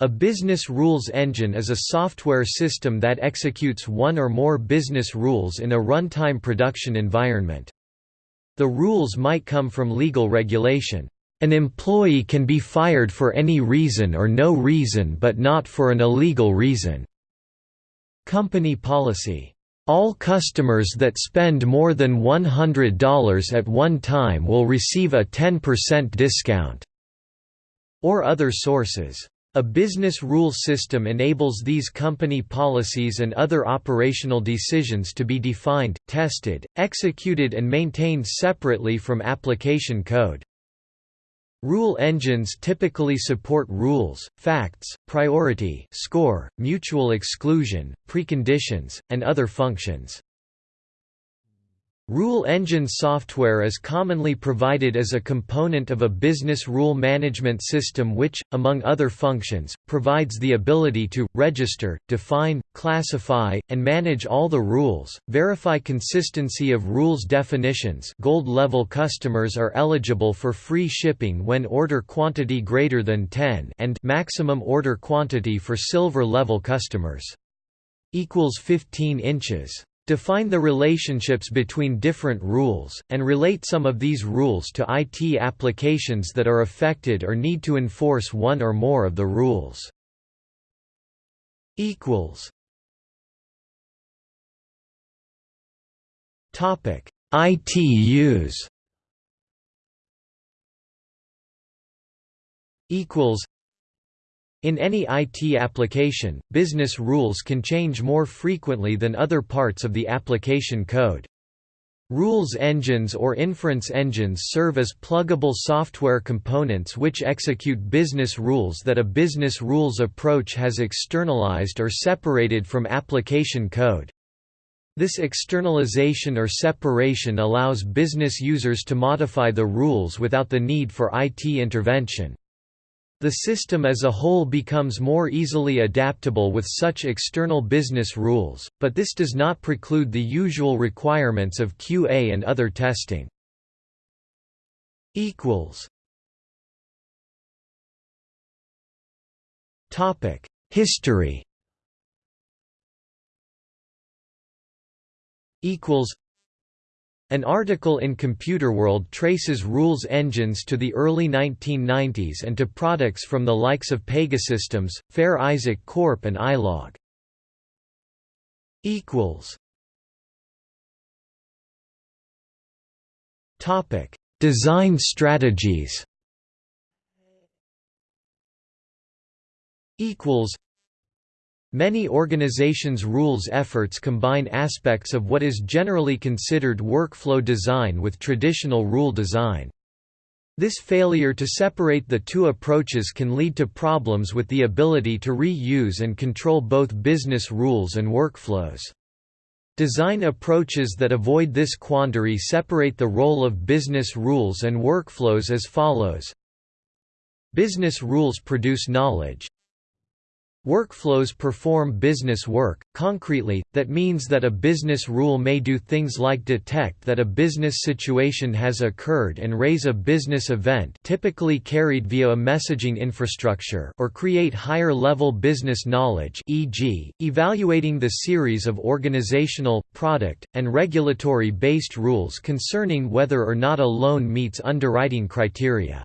A business rules engine is a software system that executes one or more business rules in a runtime production environment. The rules might come from legal regulation. An employee can be fired for any reason or no reason but not for an illegal reason. Company policy. All customers that spend more than $100 at one time will receive a 10% discount. Or other sources. A business rule system enables these company policies and other operational decisions to be defined, tested, executed and maintained separately from application code. Rule engines typically support rules, facts, priority score, mutual exclusion, preconditions, and other functions. Rule engine software is commonly provided as a component of a business rule management system which, among other functions, provides the ability to, register, define, classify, and manage all the rules, verify consistency of rules definitions gold-level customers are eligible for free shipping when order quantity greater than 10 and maximum order quantity for silver-level customers. equals 15 inches Define the relationships between different rules, and relate some of these rules to IT applications that are affected or need to enforce one or more of the rules. IT use in any IT application, business rules can change more frequently than other parts of the application code. Rules engines or inference engines serve as pluggable software components which execute business rules that a business rules approach has externalized or separated from application code. This externalization or separation allows business users to modify the rules without the need for IT intervention. The system as a whole becomes more easily adaptable with such external business rules, but this does not preclude the usual requirements of QA and other testing. History an article in Computer World traces rules engines to the early 1990s and to products from the likes of Pegasystems, Fair Isaac Corp and iLog. Topic: Design strategies Many organizations' rules efforts combine aspects of what is generally considered workflow design with traditional rule design. This failure to separate the two approaches can lead to problems with the ability to reuse and control both business rules and workflows. Design approaches that avoid this quandary separate the role of business rules and workflows as follows Business rules produce knowledge, Workflows perform business work. Concretely, that means that a business rule may do things like detect that a business situation has occurred and raise a business event typically carried via a messaging infrastructure or create higher-level business knowledge e.g., evaluating the series of organizational, product, and regulatory-based rules concerning whether or not a loan meets underwriting criteria.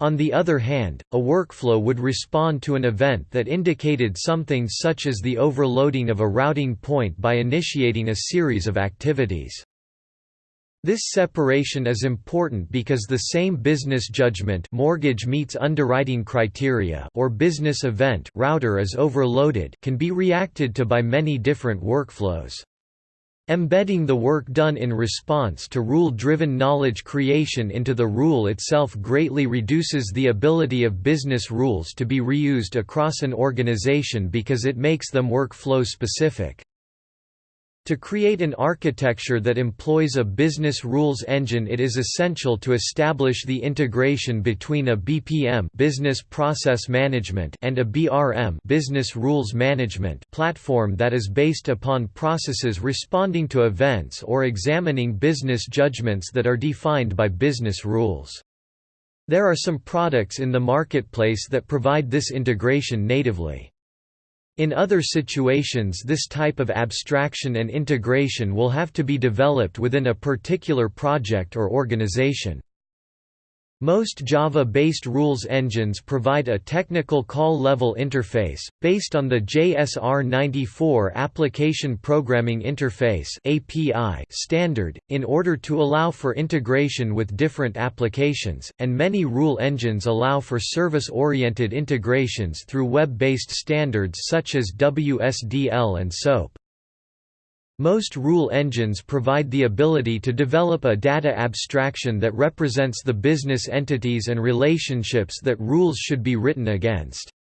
On the other hand, a workflow would respond to an event that indicated something such as the overloading of a routing point by initiating a series of activities. This separation is important because the same business judgment mortgage meets underwriting criteria or business event router is overloaded can be reacted to by many different workflows. Embedding the work done in response to rule-driven knowledge creation into the rule itself greatly reduces the ability of business rules to be reused across an organization because it makes them workflow specific. To create an architecture that employs a business rules engine it is essential to establish the integration between a BPM business process management and a BRM business rules management platform that is based upon processes responding to events or examining business judgments that are defined by business rules. There are some products in the marketplace that provide this integration natively. In other situations this type of abstraction and integration will have to be developed within a particular project or organization. Most Java-based rules engines provide a technical call-level interface, based on the JSR94 Application Programming Interface standard, in order to allow for integration with different applications, and many rule engines allow for service-oriented integrations through web-based standards such as WSDL and SOAP. Most rule engines provide the ability to develop a data abstraction that represents the business entities and relationships that rules should be written against.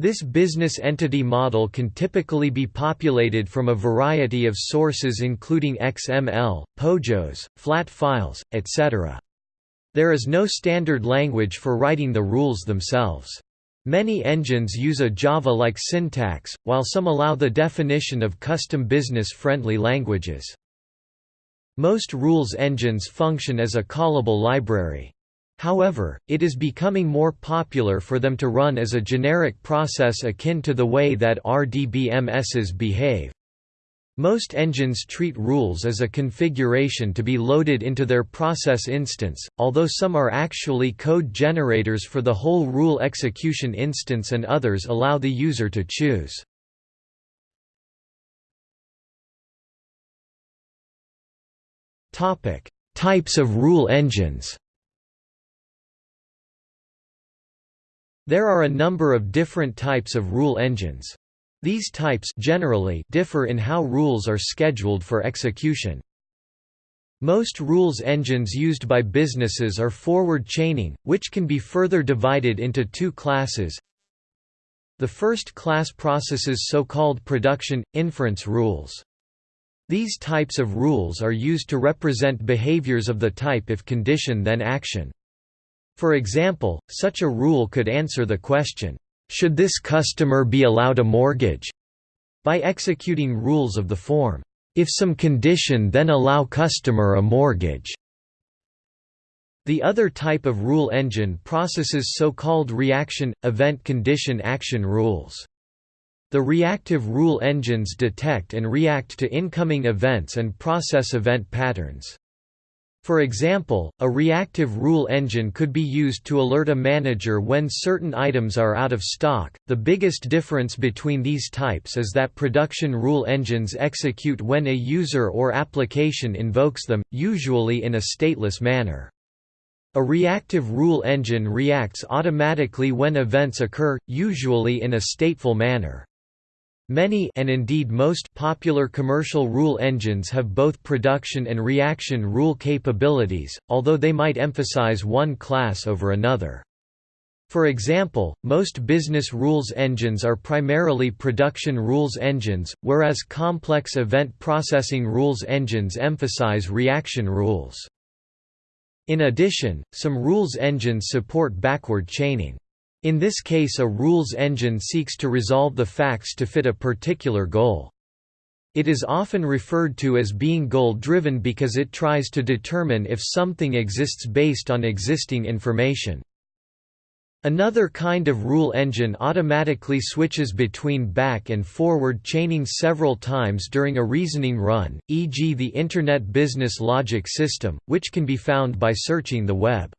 This business entity model can typically be populated from a variety of sources including XML, POJOs, flat files, etc. There is no standard language for writing the rules themselves. Many engines use a Java-like syntax, while some allow the definition of custom business-friendly languages. Most rules engines function as a callable library. However, it is becoming more popular for them to run as a generic process akin to the way that RDBMSs behave. Most engines treat rules as a configuration to be loaded into their process instance, although some are actually code generators for the whole rule execution instance and others allow the user to choose. Types of rule engines There are a number of different types of rule engines. These types generally differ in how rules are scheduled for execution. Most rules engines used by businesses are forward chaining, which can be further divided into two classes. The first class processes so-called production, inference rules. These types of rules are used to represent behaviors of the type if condition then action. For example, such a rule could answer the question, should this customer be allowed a mortgage? By executing rules of the form, if some condition then allow customer a mortgage. The other type of rule engine processes so-called reaction, event condition action rules. The reactive rule engines detect and react to incoming events and process event patterns. For example, a reactive rule engine could be used to alert a manager when certain items are out of stock. The biggest difference between these types is that production rule engines execute when a user or application invokes them, usually in a stateless manner. A reactive rule engine reacts automatically when events occur, usually in a stateful manner. Many and indeed most popular commercial rule engines have both production and reaction rule capabilities, although they might emphasize one class over another. For example, most business rules engines are primarily production rules engines, whereas complex event processing rules engines emphasize reaction rules. In addition, some rules engines support backward chaining. In this case a rules engine seeks to resolve the facts to fit a particular goal. It is often referred to as being goal-driven because it tries to determine if something exists based on existing information. Another kind of rule engine automatically switches between back and forward chaining several times during a reasoning run, e.g. the Internet Business Logic System, which can be found by searching the web.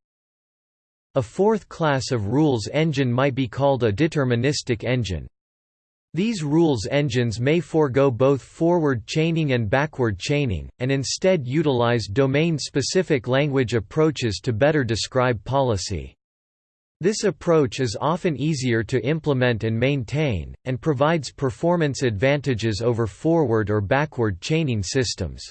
A fourth class of rules engine might be called a deterministic engine. These rules engines may forego both forward chaining and backward chaining, and instead utilize domain-specific language approaches to better describe policy. This approach is often easier to implement and maintain, and provides performance advantages over forward or backward chaining systems.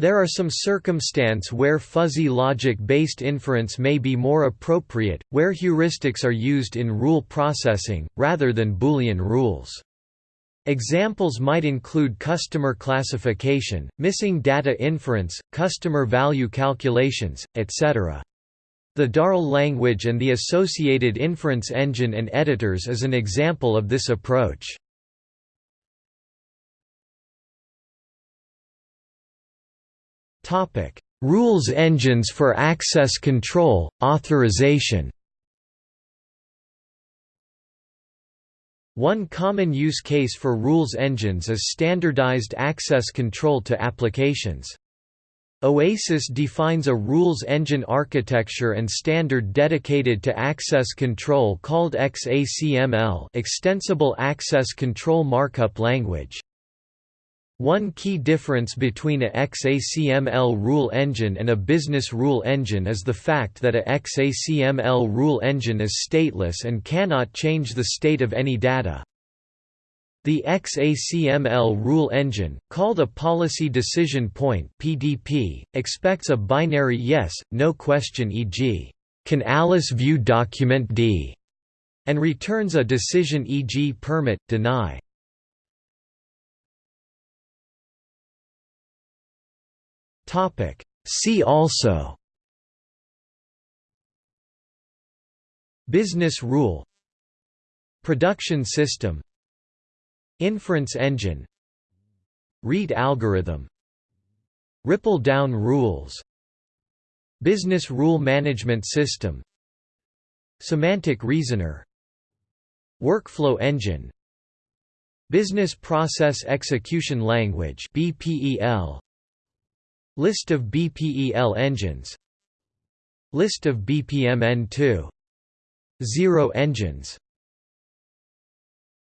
There are some circumstance where fuzzy logic-based inference may be more appropriate, where heuristics are used in rule processing, rather than Boolean rules. Examples might include customer classification, missing data inference, customer value calculations, etc. The Darl language and the associated inference engine and editors is an example of this approach. Rules engines for access control, authorization One common use case for rules engines is standardized access control to applications. OASIS defines a rules engine architecture and standard dedicated to access control called XACML Extensible Access Control Markup Language. One key difference between a XACML rule engine and a business rule engine is the fact that a XACML rule engine is stateless and cannot change the state of any data. The XACML rule engine, called a Policy Decision Point (PDP), expects a binary yes, no question e.g., can Alice view document D, and returns a decision e.g. permit, deny. Topic. See also. Business rule. Production system. Inference engine. Rete algorithm. Ripple down rules. Business rule management system. Semantic reasoner. Workflow engine. Business Process Execution Language BPEL List of BPEL engines. List of BPMN2 Zero engines